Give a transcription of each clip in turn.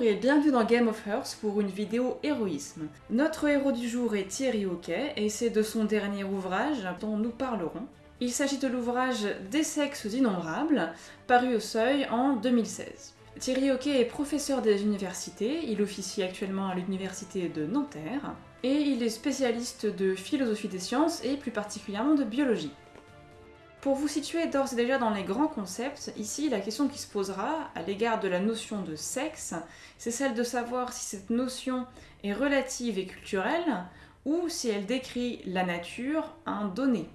Et bienvenue dans Game of Hearts pour une vidéo héroïsme. Notre héros du jour est Thierry Hockey et c'est de son dernier ouvrage dont nous parlerons. Il s'agit de l'ouvrage Des sexes innombrables, paru au Seuil en 2016. Thierry Hockey est professeur des universités, il officie actuellement à l'université de Nanterre, et il est spécialiste de philosophie des sciences et plus particulièrement de biologie. Pour vous situer d'ores et déjà dans les grands concepts, ici la question qui se posera à l'égard de la notion de sexe, c'est celle de savoir si cette notion est relative et culturelle ou si elle décrit la nature, un donné.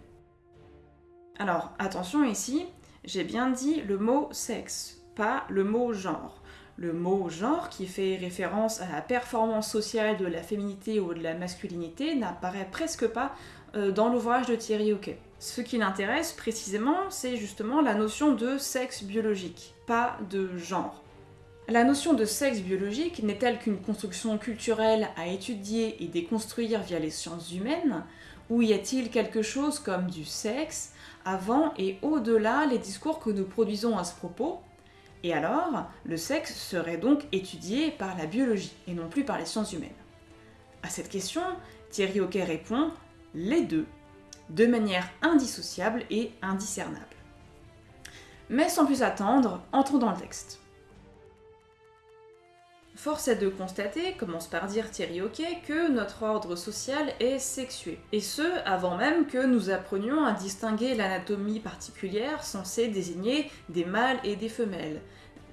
Alors attention ici, j'ai bien dit le mot sexe, pas le mot genre. Le mot genre, qui fait référence à la performance sociale de la féminité ou de la masculinité, n'apparaît presque pas dans l'ouvrage de Thierry Hockey. Ce qui l'intéresse précisément, c'est justement la notion de sexe biologique, pas de genre. La notion de sexe biologique n'est-elle qu'une construction culturelle à étudier et déconstruire via les sciences humaines Ou y a-t-il quelque chose comme du sexe avant et au-delà les discours que nous produisons à ce propos? Et alors, le sexe serait donc étudié par la biologie et non plus par les sciences humaines? À cette question, Thierry Hockey répond les deux de manière indissociable et indiscernable. Mais sans plus attendre, entrons dans le texte. Force est de constater, commence par dire Thierry Hockey, que notre ordre social est sexué. Et ce, avant même que nous apprenions à distinguer l'anatomie particulière censée désigner des mâles et des femelles,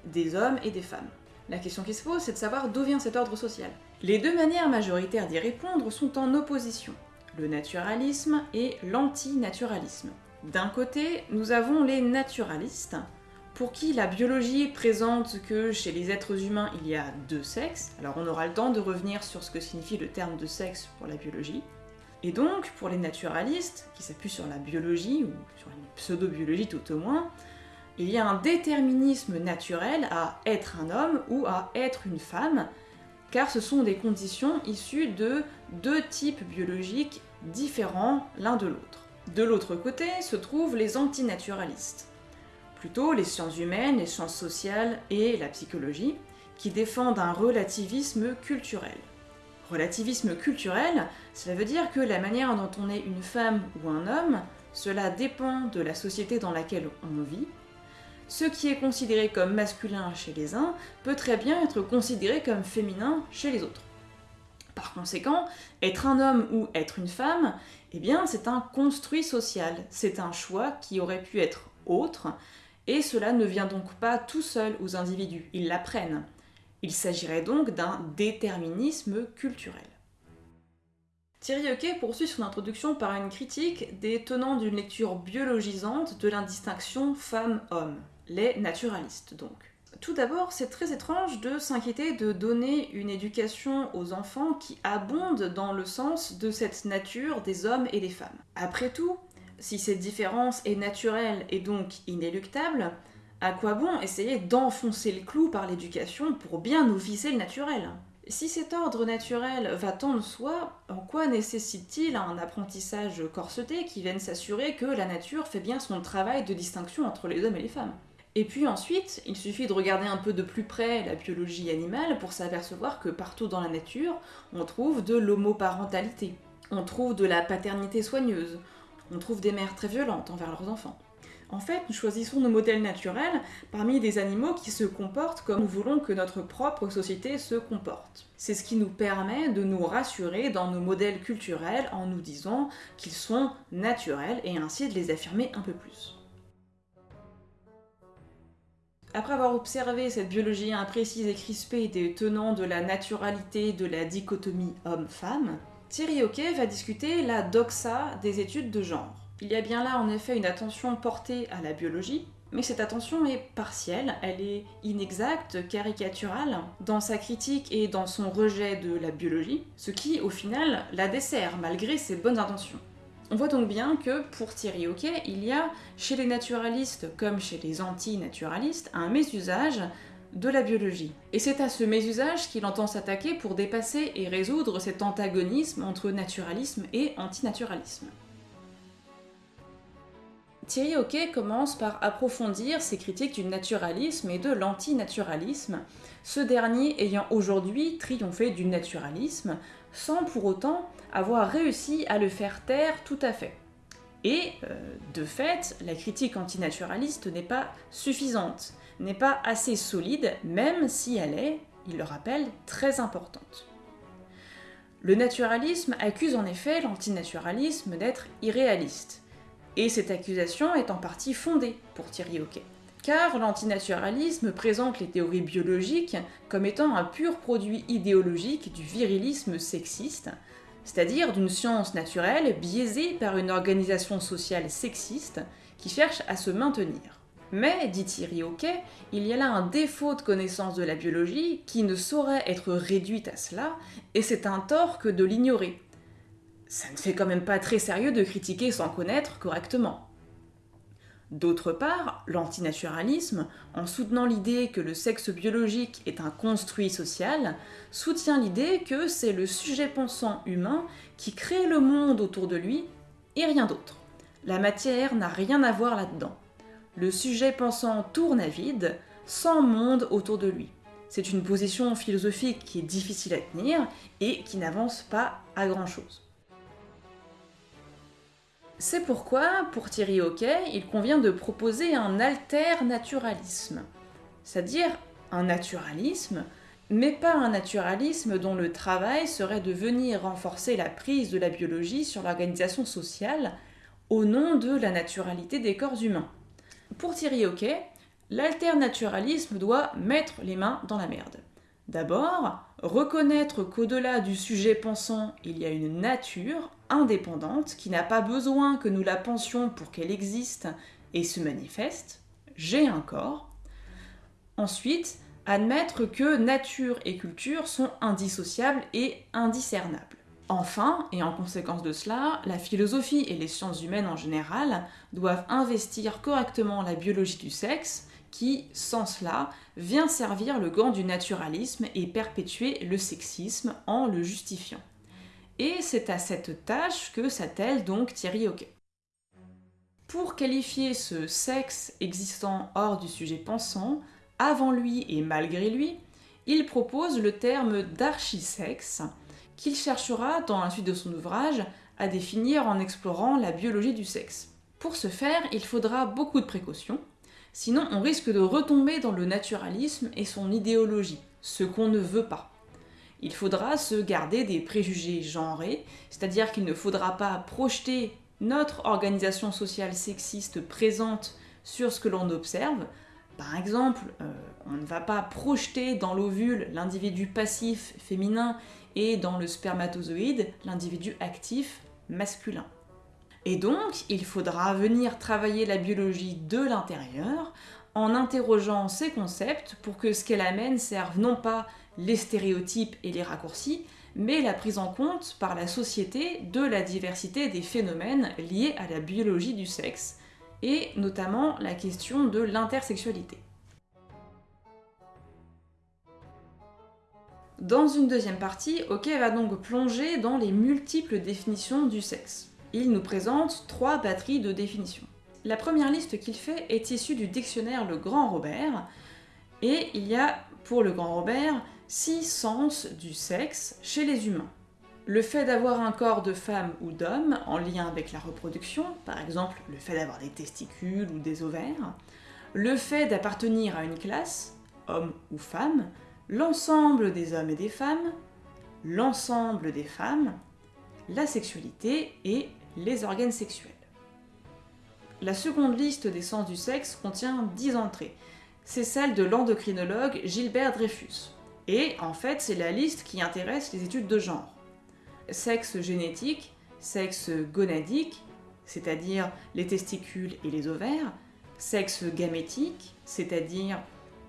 des hommes et des femmes. La question qui se pose, c'est de savoir d'où vient cet ordre social. Les deux manières majoritaires d'y répondre sont en opposition le naturalisme et l'antinaturalisme. D'un côté, nous avons les naturalistes, pour qui la biologie présente que chez les êtres humains il y a deux sexes, alors on aura le temps de revenir sur ce que signifie le terme de sexe pour la biologie, et donc pour les naturalistes, qui s'appuient sur la biologie, ou sur une pseudo-biologie tout au moins, il y a un déterminisme naturel à être un homme ou à être une femme, car ce sont des conditions issues de deux types biologiques différents l'un de l'autre. De l'autre côté se trouvent les antinaturalistes, plutôt les sciences humaines, les sciences sociales et la psychologie, qui défendent un relativisme culturel. Relativisme culturel, cela veut dire que la manière dont on est une femme ou un homme, cela dépend de la société dans laquelle on vit, ce qui est considéré comme masculin chez les uns peut très bien être considéré comme féminin chez les autres. Par conséquent, être un homme ou être une femme, eh bien c'est un construit social, c'est un choix qui aurait pu être autre, et cela ne vient donc pas tout seul aux individus, ils l'apprennent. Il s'agirait donc d'un déterminisme culturel. Thierry Hockey poursuit son introduction par une critique des tenants d'une lecture biologisante de l'indistinction femme-homme les naturalistes donc. Tout d'abord, c'est très étrange de s'inquiéter de donner une éducation aux enfants qui abonde dans le sens de cette nature des hommes et des femmes. Après tout, si cette différence est naturelle et donc inéluctable, à quoi bon essayer d'enfoncer le clou par l'éducation pour bien nous viser le naturel? Si cet ordre naturel va tant de soi, en quoi nécessite-t-il un apprentissage corseté qui vienne s'assurer que la nature fait bien son travail de distinction entre les hommes et les femmes? Et puis ensuite, il suffit de regarder un peu de plus près la biologie animale pour s'apercevoir que partout dans la nature, on trouve de l'homoparentalité, on trouve de la paternité soigneuse, on trouve des mères très violentes envers leurs enfants. En fait, nous choisissons nos modèles naturels parmi des animaux qui se comportent comme nous voulons que notre propre société se comporte. C'est ce qui nous permet de nous rassurer dans nos modèles culturels en nous disant qu'ils sont naturels et ainsi de les affirmer un peu plus. Après avoir observé cette biologie imprécise et crispée des tenants de la naturalité de la dichotomie homme-femme, Thierry Hockey va discuter la doxa des études de genre. Il y a bien là en effet une attention portée à la biologie, mais cette attention est partielle, elle est inexacte, caricaturale, dans sa critique et dans son rejet de la biologie, ce qui, au final, la dessert, malgré ses bonnes intentions. On voit donc bien que, pour Thierry Hockey, il y a, chez les naturalistes comme chez les anti-naturalistes, un mésusage de la biologie. Et c'est à ce mésusage qu'il entend s'attaquer pour dépasser et résoudre cet antagonisme entre naturalisme et antinaturalisme. Thierry Hockey commence par approfondir ses critiques du naturalisme et de l'antinaturalisme, ce dernier ayant aujourd'hui triomphé du naturalisme, sans pour autant avoir réussi à le faire taire tout à fait. Et, euh, de fait, la critique antinaturaliste n'est pas suffisante, n'est pas assez solide, même si elle est, il le rappelle, très importante. Le naturalisme accuse en effet l'antinaturalisme d'être irréaliste, et cette accusation est en partie fondée pour Thierry Hockey. Car l'antinaturalisme présente les théories biologiques comme étant un pur produit idéologique du virilisme sexiste, c'est-à-dire d'une science naturelle biaisée par une organisation sociale sexiste qui cherche à se maintenir. Mais, dit Thierry Hockey, il y a là un défaut de connaissance de la biologie qui ne saurait être réduite à cela, et c'est un tort que de l'ignorer. Ça ne fait quand même pas très sérieux de critiquer sans connaître correctement. D'autre part, l'antinaturalisme, en soutenant l'idée que le sexe biologique est un construit social, soutient l'idée que c'est le sujet pensant humain qui crée le monde autour de lui et rien d'autre. La matière n'a rien à voir là-dedans. Le sujet pensant tourne à vide, sans monde autour de lui. C'est une position philosophique qui est difficile à tenir et qui n'avance pas à grand-chose. C'est pourquoi, pour Thierry Hockey, il convient de proposer un alternaturalisme, c'est-à-dire un naturalisme, mais pas un naturalisme dont le travail serait de venir renforcer la prise de la biologie sur l'organisation sociale au nom de la naturalité des corps humains. Pour Thierry Hockey, l'alternaturalisme doit mettre les mains dans la merde. D'abord, reconnaître qu'au-delà du sujet pensant, il y a une nature indépendante qui n'a pas besoin que nous la pensions pour qu'elle existe et se manifeste. J'ai un corps. Ensuite, admettre que nature et culture sont indissociables et indiscernables. Enfin, et en conséquence de cela, la philosophie et les sciences humaines en général doivent investir correctement la biologie du sexe qui, sans cela, vient servir le gant du naturalisme et perpétuer le sexisme en le justifiant. Et c'est à cette tâche que s'attelle donc Thierry Hockey. Pour qualifier ce sexe existant hors du sujet pensant, avant lui et malgré lui, il propose le terme d'archisexe, qu'il cherchera dans la suite de son ouvrage à définir en explorant la biologie du sexe. Pour ce faire, il faudra beaucoup de précautions, Sinon, on risque de retomber dans le naturalisme et son idéologie, ce qu'on ne veut pas. Il faudra se garder des préjugés genrés, c'est-à-dire qu'il ne faudra pas projeter notre organisation sociale sexiste présente sur ce que l'on observe. Par exemple, euh, on ne va pas projeter dans l'ovule l'individu passif féminin et dans le spermatozoïde l'individu actif masculin. Et donc, il faudra venir travailler la biologie de l'intérieur en interrogeant ces concepts pour que ce qu'elle amène serve non pas les stéréotypes et les raccourcis, mais la prise en compte par la société de la diversité des phénomènes liés à la biologie du sexe, et notamment la question de l'intersexualité. Dans une deuxième partie, OK va donc plonger dans les multiples définitions du sexe il nous présente trois batteries de définitions. La première liste qu'il fait est issue du dictionnaire Le Grand Robert, et il y a, pour le Grand Robert, six sens du sexe chez les humains. Le fait d'avoir un corps de femme ou d'homme en lien avec la reproduction, par exemple le fait d'avoir des testicules ou des ovaires, le fait d'appartenir à une classe, homme ou femme, l'ensemble des hommes et des femmes, l'ensemble des femmes, la sexualité et les organes sexuels. La seconde liste des sens du sexe contient 10 entrées. C'est celle de l'endocrinologue Gilbert Dreyfus. Et en fait, c'est la liste qui intéresse les études de genre. Sexe génétique, sexe gonadique, c'est-à-dire les testicules et les ovaires, sexe gamétique, c'est-à-dire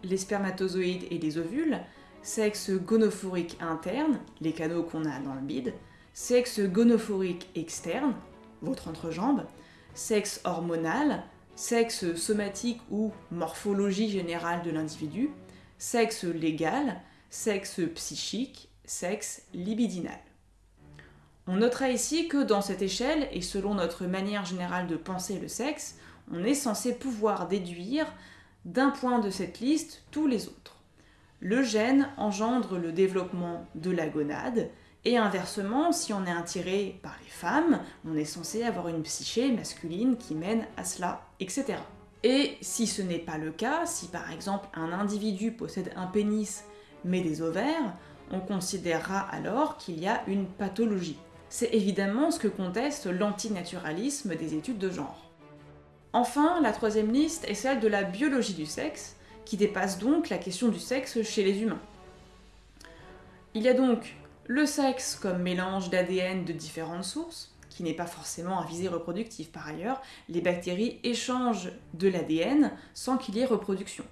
les spermatozoïdes et les ovules, sexe gonophorique interne, les canaux qu'on a dans le bide, sexe gonophorique externe, votre entrejambe, sexe hormonal, sexe somatique ou morphologie générale de l'individu, sexe légal, sexe psychique, sexe libidinal. On notera ici que dans cette échelle, et selon notre manière générale de penser le sexe, on est censé pouvoir déduire d'un point de cette liste tous les autres. Le gène engendre le développement de la gonade, et inversement, si on est attiré par les femmes, on est censé avoir une psyché masculine qui mène à cela, etc. Et si ce n'est pas le cas, si par exemple un individu possède un pénis mais des ovaires, on considérera alors qu'il y a une pathologie. C'est évidemment ce que conteste l'antinaturalisme des études de genre. Enfin, la troisième liste est celle de la biologie du sexe, qui dépasse donc la question du sexe chez les humains. Il y a donc le sexe comme mélange d'ADN de différentes sources, qui n'est pas forcément un visée reproductif par ailleurs, les bactéries échangent de l'ADN sans qu'il y ait reproduction.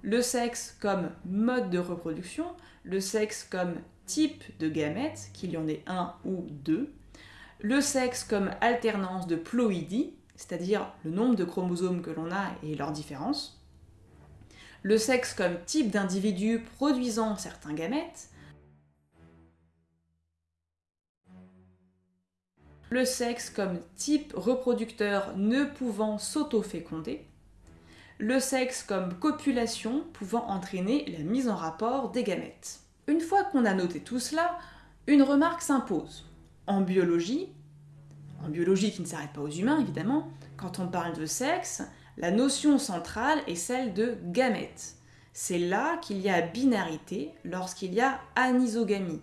Le sexe comme mode de reproduction, le sexe comme type de gamètes, qu'il y en ait un ou deux, le sexe comme alternance de ploïdies, c'est-à-dire le nombre de chromosomes que l'on a et leur différence, le sexe comme type d'individu produisant certains gamètes, le sexe comme type reproducteur ne pouvant s'auto-féconder, le sexe comme copulation pouvant entraîner la mise en rapport des gamètes. Une fois qu'on a noté tout cela, une remarque s'impose. En biologie, en biologie qui ne s'arrête pas aux humains évidemment, quand on parle de sexe, la notion centrale est celle de gamètes. C'est là qu'il y a binarité lorsqu'il y a anisogamie,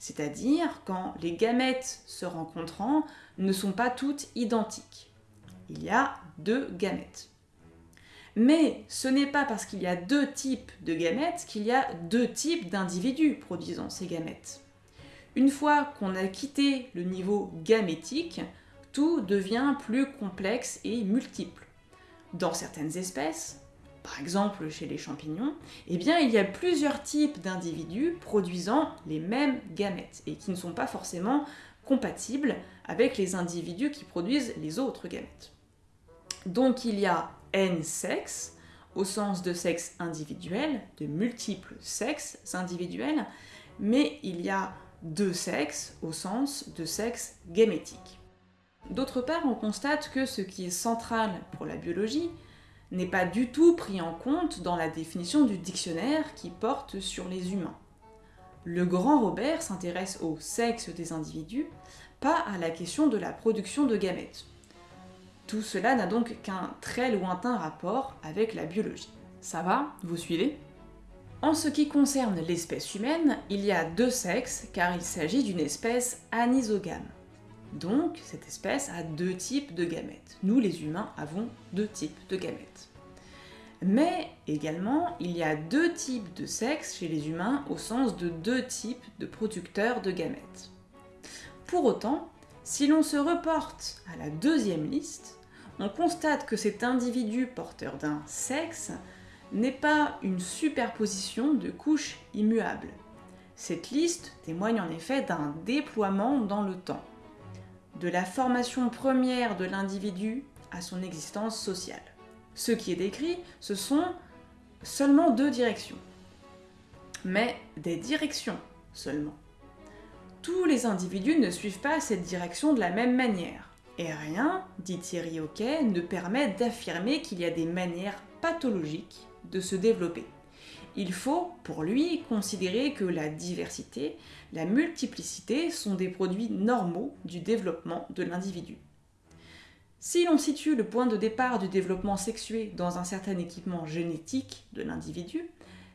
c'est-à-dire quand les gamètes se rencontrant ne sont pas toutes identiques. Il y a deux gamètes. Mais ce n'est pas parce qu'il y a deux types de gamètes qu'il y a deux types d'individus produisant ces gamètes. Une fois qu'on a quitté le niveau gamétique, tout devient plus complexe et multiple. Dans certaines espèces, par exemple chez les champignons, eh bien il y a plusieurs types d'individus produisant les mêmes gamètes et qui ne sont pas forcément compatibles avec les individus qui produisent les autres gamètes. Donc il y a N sexes, au sens de sexe individuel, de multiples sexes individuels, mais il y a deux sexes au sens de sexe gamétique. D'autre part, on constate que ce qui est central pour la biologie, n'est pas du tout pris en compte dans la définition du dictionnaire qui porte sur les humains. Le grand Robert s'intéresse au sexe des individus, pas à la question de la production de gamètes. Tout cela n'a donc qu'un très lointain rapport avec la biologie. Ça va Vous suivez? En ce qui concerne l'espèce humaine, il y a deux sexes car il s'agit d'une espèce anisogame. Donc, cette espèce a deux types de gamètes. Nous, les humains, avons deux types de gamètes. Mais également, il y a deux types de sexes chez les humains au sens de deux types de producteurs de gamètes. Pour autant, si l'on se reporte à la deuxième liste, on constate que cet individu porteur d'un sexe n'est pas une superposition de couches immuables. Cette liste témoigne en effet d'un déploiement dans le temps de la formation première de l'individu à son existence sociale. Ce qui est décrit, ce sont seulement deux directions. Mais des directions seulement. Tous les individus ne suivent pas cette direction de la même manière. Et rien, dit Thierry Hockey, ne permet d'affirmer qu'il y a des manières pathologiques de se développer. Il faut, pour lui, considérer que la diversité, la multiplicité sont des produits normaux du développement de l'individu. Si l'on situe le point de départ du développement sexué dans un certain équipement génétique de l'individu,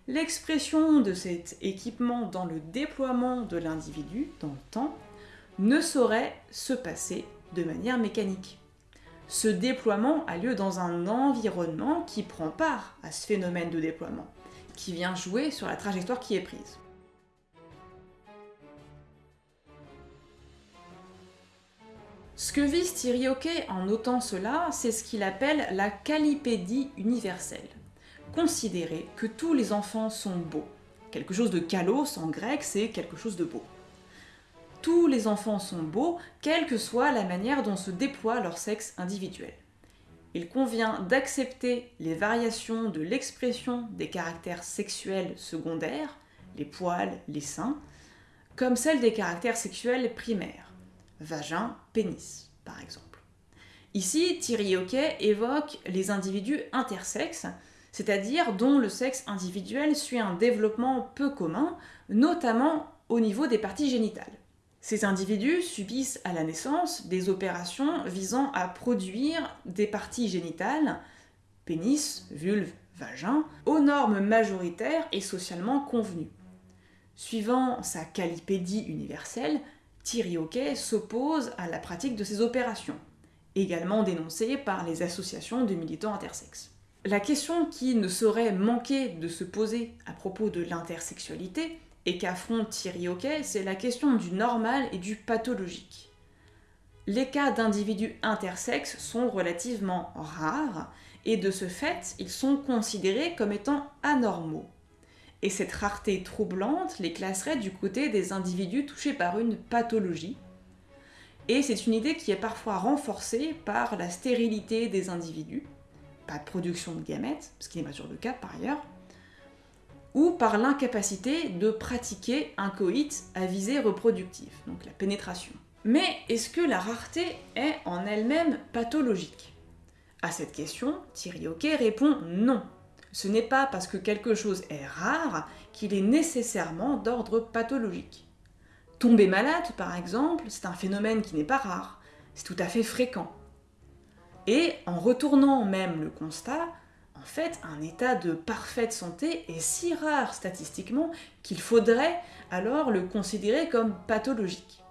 l'expression de cet équipement dans le déploiement de l'individu dans le temps ne saurait se passer de manière mécanique. Ce déploiement a lieu dans un environnement qui prend part à ce phénomène de déploiement qui vient jouer sur la trajectoire qui est prise. Ce que vise Thierry en notant cela, c'est ce qu'il appelle la calipédie universelle. Considérer que tous les enfants sont beaux. Quelque chose de kalos en grec, c'est quelque chose de beau. Tous les enfants sont beaux, quelle que soit la manière dont se déploie leur sexe individuel il convient d'accepter les variations de l'expression des caractères sexuels secondaires, les poils, les seins, comme celles des caractères sexuels primaires, vagin, pénis par exemple. Ici, Thierry Hockey évoque les individus intersexes, c'est-à-dire dont le sexe individuel suit un développement peu commun, notamment au niveau des parties génitales. Ces individus subissent à la naissance des opérations visant à produire des parties génitales, pénis, vulve, vagin, aux normes majoritaires et socialement convenues. Suivant sa calipédie universelle, Thierry Hockey s'oppose à la pratique de ces opérations, également dénoncée par les associations de militants intersexes. La question qui ne saurait manquer de se poser à propos de l'intersexualité et qu'affronte Thierry Hockey, c'est la question du normal et du pathologique. Les cas d'individus intersexes sont relativement rares et de ce fait, ils sont considérés comme étant anormaux. Et cette rareté troublante les classerait du côté des individus touchés par une pathologie. Et c'est une idée qui est parfois renforcée par la stérilité des individus, pas de production de gamètes, ce qui n'est pas toujours le cas par ailleurs, ou par l'incapacité de pratiquer un coït à visée reproductive, donc la pénétration. Mais est-ce que la rareté est en elle-même pathologique? À cette question, Thierry Hockey répond non. Ce n'est pas parce que quelque chose est rare qu'il est nécessairement d'ordre pathologique. Tomber malade, par exemple, c'est un phénomène qui n'est pas rare, c'est tout à fait fréquent. Et en retournant même le constat, en fait, un état de parfaite santé est si rare statistiquement qu'il faudrait alors le considérer comme pathologique.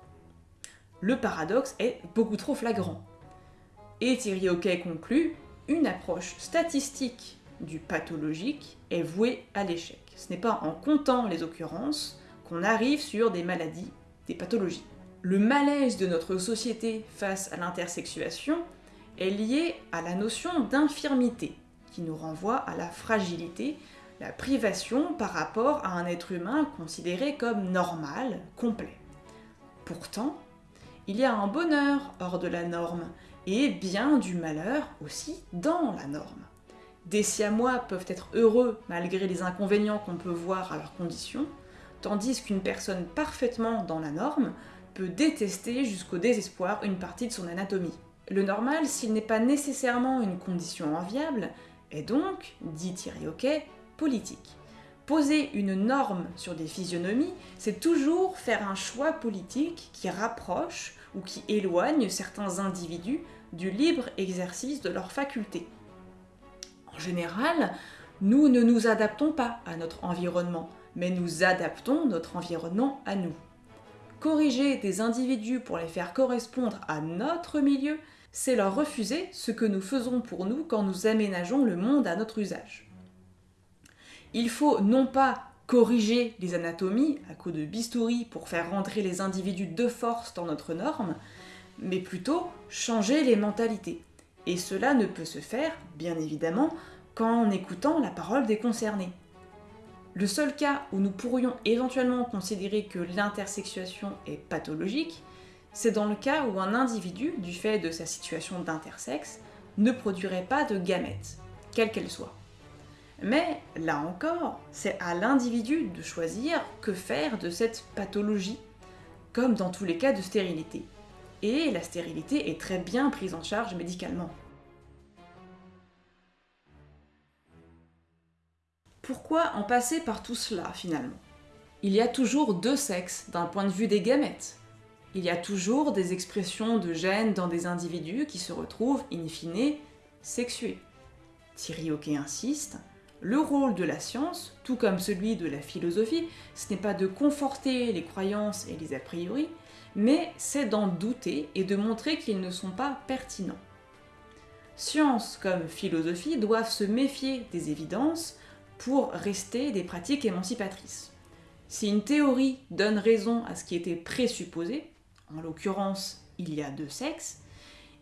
Le paradoxe est beaucoup trop flagrant. Et Thierry Hockey conclut, une approche statistique du pathologique est vouée à l'échec. Ce n'est pas en comptant les occurrences qu'on arrive sur des maladies, des pathologies. Le malaise de notre société face à l'intersexuation est lié à la notion d'infirmité, qui nous renvoie à la fragilité, la privation par rapport à un être humain considéré comme normal, complet. Pourtant, il y a un bonheur hors de la norme, et bien du malheur aussi dans la norme. Des siamois peuvent être heureux malgré les inconvénients qu'on peut voir à leurs conditions, tandis qu'une personne parfaitement dans la norme peut détester jusqu'au désespoir une partie de son anatomie. Le normal, s'il n'est pas nécessairement une condition enviable, est donc, dit Thierry Hockey, politique. Poser une norme sur des physionomies, c'est toujours faire un choix politique qui rapproche ou qui éloigne certains individus du libre exercice de leurs facultés. En général, nous ne nous adaptons pas à notre environnement, mais nous adaptons notre environnement à nous. Corriger des individus pour les faire correspondre à notre milieu, c'est leur refuser ce que nous faisons pour nous quand nous aménageons le monde à notre usage. Il faut non pas corriger les anatomies à coups de bistouri pour faire rentrer les individus de force dans notre norme, mais plutôt changer les mentalités. Et cela ne peut se faire, bien évidemment, qu'en écoutant la parole des concernés. Le seul cas où nous pourrions éventuellement considérer que l'intersexuation est pathologique, c'est dans le cas où un individu, du fait de sa situation d'intersexe, ne produirait pas de gamètes, quelle qu'elle soit. Mais là encore, c'est à l'individu de choisir que faire de cette pathologie, comme dans tous les cas de stérilité. Et la stérilité est très bien prise en charge médicalement. Pourquoi en passer par tout cela finalement? Il y a toujours deux sexes d'un point de vue des gamètes. Il y a toujours des expressions de gènes dans des individus qui se retrouvent, in fine, sexués. Thierry Hockey insiste, le rôle de la science, tout comme celui de la philosophie, ce n'est pas de conforter les croyances et les a priori, mais c'est d'en douter et de montrer qu'ils ne sont pas pertinents. Science comme philosophie doivent se méfier des évidences pour rester des pratiques émancipatrices. Si une théorie donne raison à ce qui était présupposé, en l'occurrence il y a deux sexes,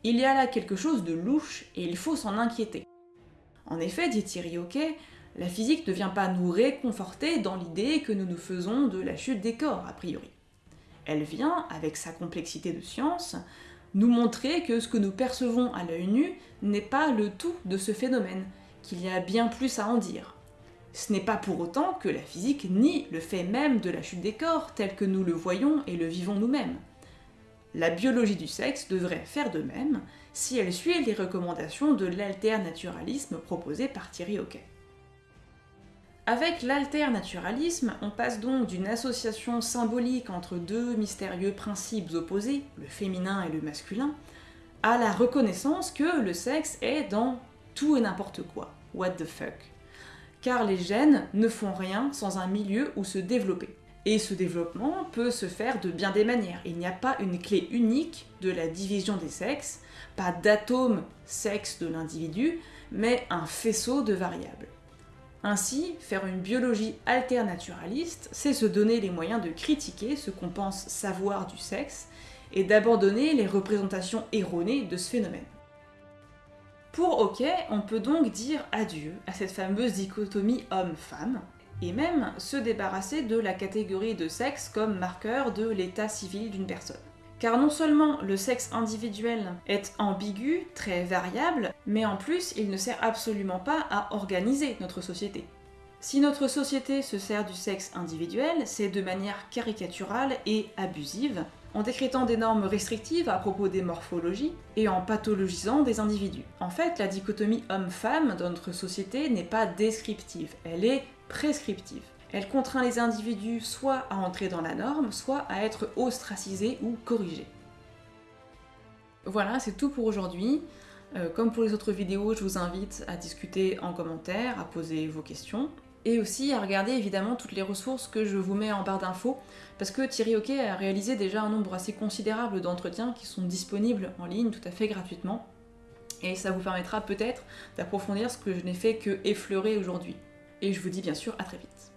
il y a là quelque chose de louche et il faut s'en inquiéter. En effet, dit Thierry Hockey, la physique ne vient pas nous réconforter dans l'idée que nous nous faisons de la chute des corps, a priori. Elle vient, avec sa complexité de science, nous montrer que ce que nous percevons à l'œil nu n'est pas le tout de ce phénomène, qu'il y a bien plus à en dire. Ce n'est pas pour autant que la physique nie le fait même de la chute des corps tel que nous le voyons et le vivons nous-mêmes. La biologie du sexe devrait faire de même si elle suit les recommandations de l'alternaturalisme proposé par Thierry Hockey. Avec l'alternaturalisme, on passe donc d'une association symbolique entre deux mystérieux principes opposés, le féminin et le masculin, à la reconnaissance que le sexe est dans tout et n'importe quoi. What the fuck? Car les gènes ne font rien sans un milieu où se développer. Et ce développement peut se faire de bien des manières. Il n'y a pas une clé unique de la division des sexes, pas d'atome sexe de l'individu, mais un faisceau de variables. Ainsi, faire une biologie alternaturaliste, c'est se donner les moyens de critiquer ce qu'on pense savoir du sexe et d'abandonner les représentations erronées de ce phénomène. Pour OK, on peut donc dire adieu à cette fameuse dichotomie homme-femme, et même se débarrasser de la catégorie de sexe comme marqueur de l'état civil d'une personne. Car non seulement le sexe individuel est ambigu, très variable, mais en plus il ne sert absolument pas à organiser notre société. Si notre société se sert du sexe individuel, c'est de manière caricaturale et abusive, en décrétant des normes restrictives à propos des morphologies et en pathologisant des individus. En fait, la dichotomie homme-femme dans notre société n'est pas descriptive, elle est prescriptive. Elle contraint les individus soit à entrer dans la norme, soit à être ostracisés ou corrigés. Voilà, c'est tout pour aujourd'hui. Euh, comme pour les autres vidéos, je vous invite à discuter en commentaire, à poser vos questions, et aussi à regarder évidemment toutes les ressources que je vous mets en barre d'infos, parce que Thierry Hockey a réalisé déjà un nombre assez considérable d'entretiens qui sont disponibles en ligne tout à fait gratuitement, et ça vous permettra peut-être d'approfondir ce que je n'ai fait que effleurer aujourd'hui et je vous dis bien sûr à très vite.